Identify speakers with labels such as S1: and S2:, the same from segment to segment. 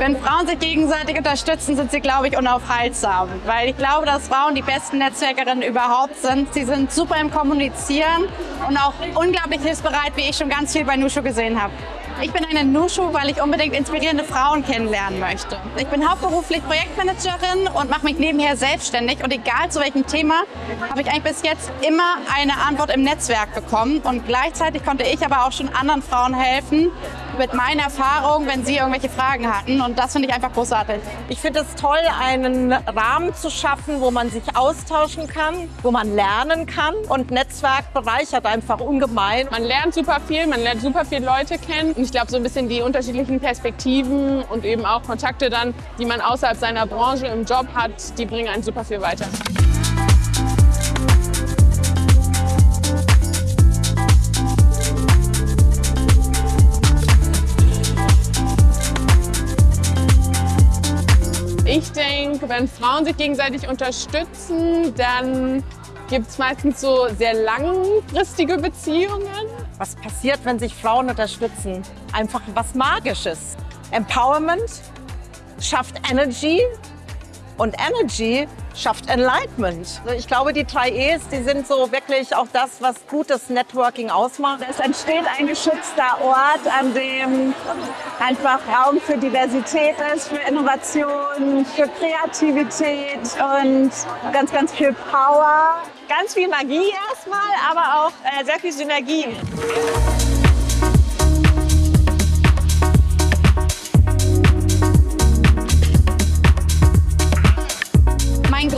S1: Wenn Frauen sich gegenseitig unterstützen, sind sie, glaube ich, unaufhaltsam. Weil ich glaube, dass Frauen die besten Netzwerkerinnen überhaupt sind. Sie sind super im Kommunizieren und auch unglaublich hilfsbereit, wie ich schon ganz viel bei Nushu gesehen habe. Ich bin eine Nushu, weil ich unbedingt inspirierende Frauen kennenlernen möchte. Ich bin hauptberuflich Projektmanagerin und mache mich nebenher selbstständig. Und egal zu welchem Thema, habe ich eigentlich bis jetzt immer eine Antwort im Netzwerk bekommen. Und gleichzeitig konnte ich aber auch schon anderen Frauen helfen, mit meiner Erfahrung, wenn sie irgendwelche Fragen hatten. Und das finde ich einfach großartig.
S2: Ich finde es toll, einen Rahmen zu schaffen, wo man sich austauschen kann, wo man lernen kann. Und Netzwerk bereichert einfach ungemein.
S3: Man lernt super viel, man lernt super viele Leute kennen. Und ich glaube, so ein bisschen die unterschiedlichen Perspektiven und eben auch Kontakte dann, die man außerhalb seiner Branche im Job hat, die bringen einen super viel weiter. Wenn Frauen sich gegenseitig unterstützen, dann gibt es meistens so sehr langfristige Beziehungen.
S2: Was passiert, wenn sich Frauen unterstützen? Einfach was Magisches. Empowerment schafft Energy und Energy schafft Enlightenment. Ich glaube, die drei E's, die sind so wirklich auch das, was gutes Networking ausmacht.
S4: Es entsteht ein geschützter Ort, an dem einfach Raum für Diversität ist, für Innovation, für Kreativität und ganz, ganz viel Power.
S5: Ganz viel Magie erstmal, aber auch äh, sehr viel Synergie.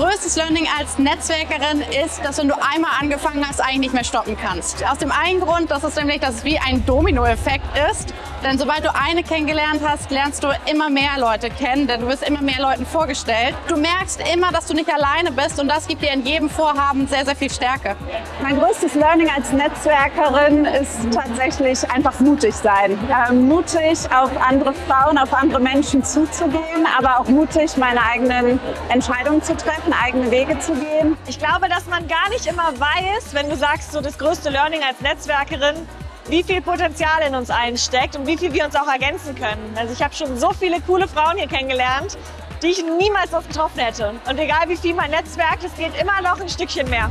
S1: Größtes Learning als Netzwerkerin ist, dass wenn du einmal angefangen hast, eigentlich nicht mehr stoppen kannst. Aus dem einen Grund, dass es nämlich, dass es wie ein Dominoeffekt ist. Denn sobald du eine kennengelernt hast, lernst du immer mehr Leute kennen, denn du wirst immer mehr Leuten vorgestellt. Du merkst immer, dass du nicht alleine bist und das gibt dir in jedem Vorhaben sehr, sehr viel Stärke.
S4: Mein größtes Learning als Netzwerkerin ist tatsächlich einfach mutig sein. Ähm, mutig auf andere Frauen, auf andere Menschen zuzugehen, aber auch mutig, meine eigenen Entscheidungen zu treffen, eigene Wege zu gehen.
S5: Ich glaube, dass man gar nicht immer weiß, wenn du sagst, so das größte Learning als Netzwerkerin, wie viel Potenzial in uns allen steckt und wie viel wir uns auch ergänzen können. Also ich habe schon so viele coole Frauen hier kennengelernt, die ich niemals sonst getroffen hätte. Und egal wie viel mein Netzwerk, es geht immer noch ein Stückchen mehr.